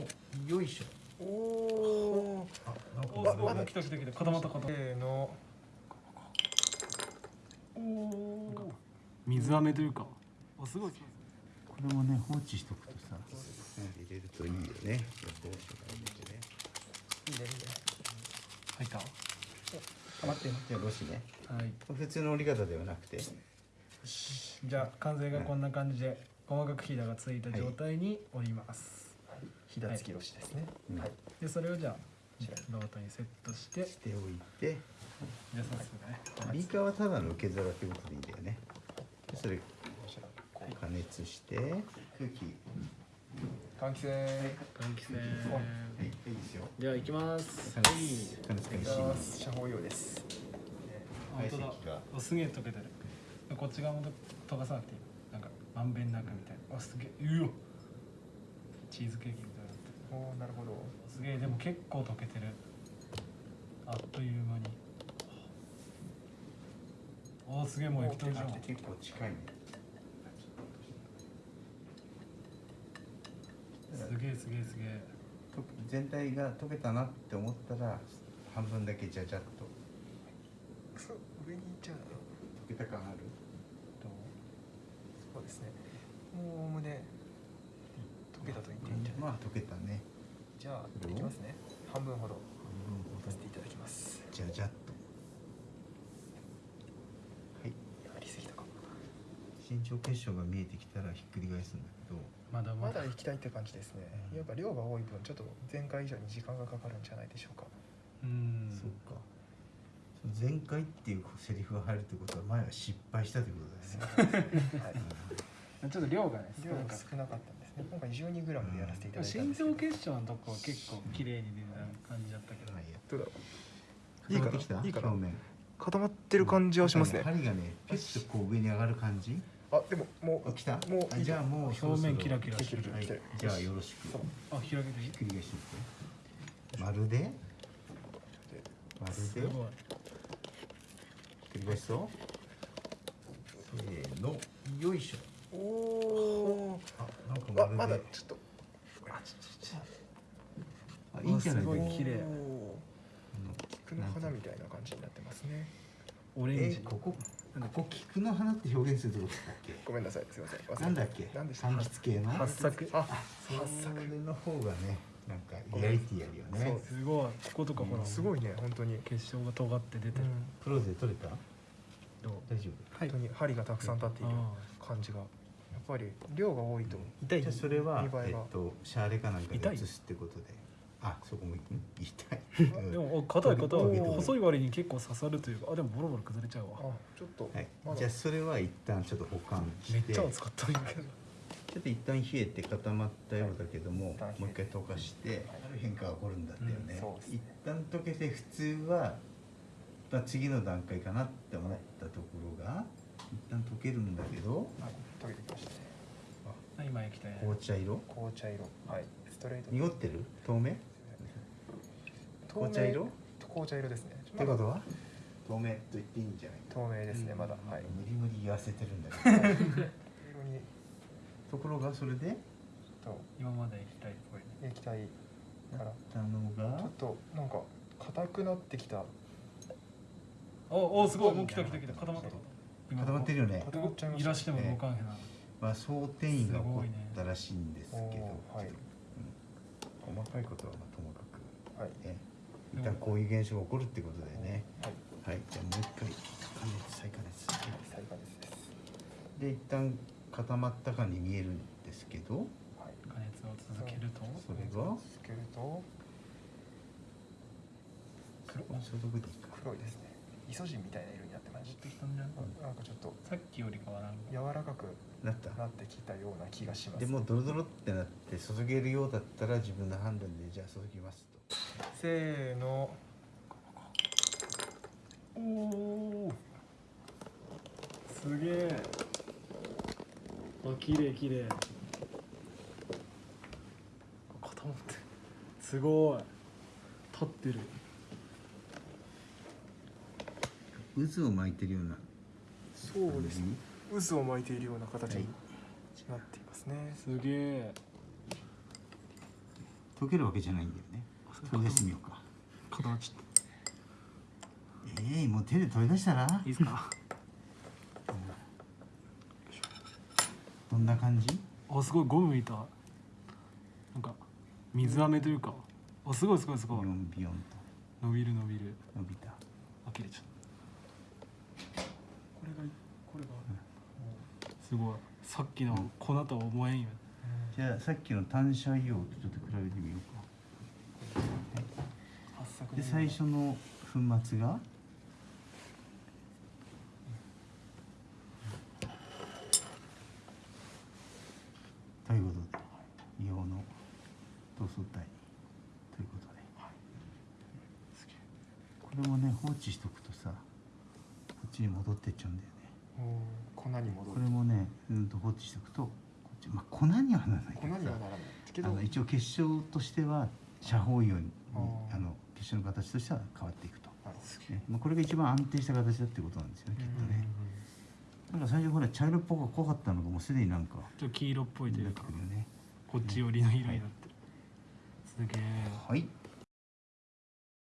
の。よいしょ。おおあなんかおおお水飴というか。あすごい。これもね放置しとくとさ。入れるといいよね。入れてね。いいねいいね。入った？あ待ってじゃあロシね。はい。普通の折り方ではなくて。じゃあ完成がこんな感じで細かくひだがついた状態に折ります、ひだつきろしですね。うんはい。でそれをじゃあロートにセットして。じしておいて。ゃあ早速ねビーカーはただの受け皿ってことでいいんだよね。でそれ加熱して空気。換気扇。換気扇。はい。いいですよ。じゃあ行きます。加熱加熱開始遮放用です。本当だ。すげえ溶けてる。こっち側も溶かさなくていい。なんかまんべんなくみたいな。あすげえ。うわチーズケーキおお、なるほど。すげえでも結構溶けてるあっという間におーすげえもう液体じゃん結構近いねすげえすげえすげえと全体が溶けたなって思ったら半分だけじゃじゃっとくそ、上に行っちゃうな。溶けた感ある？どう？そうですね。もうおおむね。溶けたと言っていいんじゃない？まあ溶けたねじゃあ、いきますね。半分ほど。させていただきます。じゃじゃっとはいやりすぎたか。身長結晶が見えてきたらひっくり返すんだけどまだまだまだ行きたいって感じですね。やっぱ量が多い分、ちょっと前回以上に時間がかかるんじゃないでしょうか。うんそうか前回っていうセリフが入るってことは前は失敗したってことだよねはい。ちょっと量がね量が少なかったんですね。今回12グラムでやらせていただいたん身ですけど。長結晶のとこは結構綺麗に出た感じだったけど。まあい。いやどうだろう。いいか固まってきたな。いいかな。表。面。固まってる感じはしますね。針がねピュッとこう上に上がる感じ。あ、でも、もうあ。来た。もうあじゃあもうそろそろ表面キラキラしてる。はいじゃあよろしく。そう。あ開けてひっくり返してみて。まるで。まるで。ひっすごい。くり返すとせーの。よいしょ。おお。あ、ままるでだちょっと。あいいんじゃないすごい。綺麗。菊の花みたいな感じになってますね。オレンジ。えここここ菊の花って表現するとこだっけ？ごめんなさい、すみません。なんだっけ？なんでした？柑橘系の？八作。あ、それの方がねなんかリアリティあるよね。すごい。こことかほらすごいね、本当に。結晶が尖って出てる、プロで取れた？どう？大丈本当に針がたくさん立っているあ。感じが。やっぱり量が多いと痛い？夫じゃあそれはえっとシャーレかなんか痛い？で移すってことで。あそこもん痛い。うん。でもお硬い硬いおー細い割に結構刺さるというかあでもボロボロ崩れちゃうあわ、ちょっと。はい。じゃあそれは一旦ちょっと保管して。めっちゃ熱かったんやけど。ちょっと一旦冷えて固まったようだけども、はい。もう一回溶かして、ある変化が起こるんだったよね、うん一旦溶けて普通は、まあ、次の段階かなって思ったところが一旦溶けるんだけど。あ溶けてきましたね。あ今液体。紅茶色？紅茶色。はい。ストレート。濁ってる？透明？透明。紅茶色？紅茶色ですね。ってことは？透明と言っていいんじゃないか。透明ですね、まだ。はい。無理無理言わせてるんだけど。ところがそれで？と。今まで液体っぽいね。液体から。たのが？ちょっとなんか硬くなってきた。おおすごい。もう来た来た来た固まった固まってるよね固まっちゃいましたいらしても動かんへんな、まあ想定員が起こったらしいんですけど、おーはいうん細かいことはまあともかくはい。ね、一旦こういう現象が起こるってことだよね。はい。はい、じゃあもう一回加熱再加熱。再加熱です。で一旦固まったかに見えるんですけど、はい。加熱を続けると？それが？つけると？黒消毒でいいか。黒いですね。イソジンみたいな色になってました？んじゃんた。なんかちょっとさっきよりかはなんか柔らかくなった。なってきたような気がします。でもうドロドロってなって注げるようだったら自分の判断でじゃあ注ぎますと。せーの。おおすげえあ綺麗綺麗固まってるすごい立ってる渦を巻いてるような。そうです。ね。渦を巻いているような形になっていますね。すげえ。溶けるわけじゃないんだよね。取り出してみようか。固まっちゃっええもう手で取り出したら？たいいですか？どんな感じ？あすごいゴムみた。いなんか水飴というか。あすごいすごいすごい。ビヨンビヨン伸びる伸びる。と伸びた。あ切れちゃったこれが、すごいさっきの粉とは思えんよ。じゃあさっきの単車硫黄とちょっと比べてみようか。で最初の粉末が？ということで硫黄の同窓体。ということで。これもね放置しとくとさこっちに戻ってっちゃうんだよ粉に戻るこれもねうんと放置しとくとこっちまあ粉にはならないけどさ粉にはならないけど。あの一応結晶としては遮包硫黄にあの結晶の形としては変わっていくと、ね。まあ、これが一番安定した形だってことなんですよねどきっとね、なんか最初ほら茶色っぽく濃かったのがもうすでになんかちょっと黄色っぽいというかね。こっち寄りの色になってる。すげえはい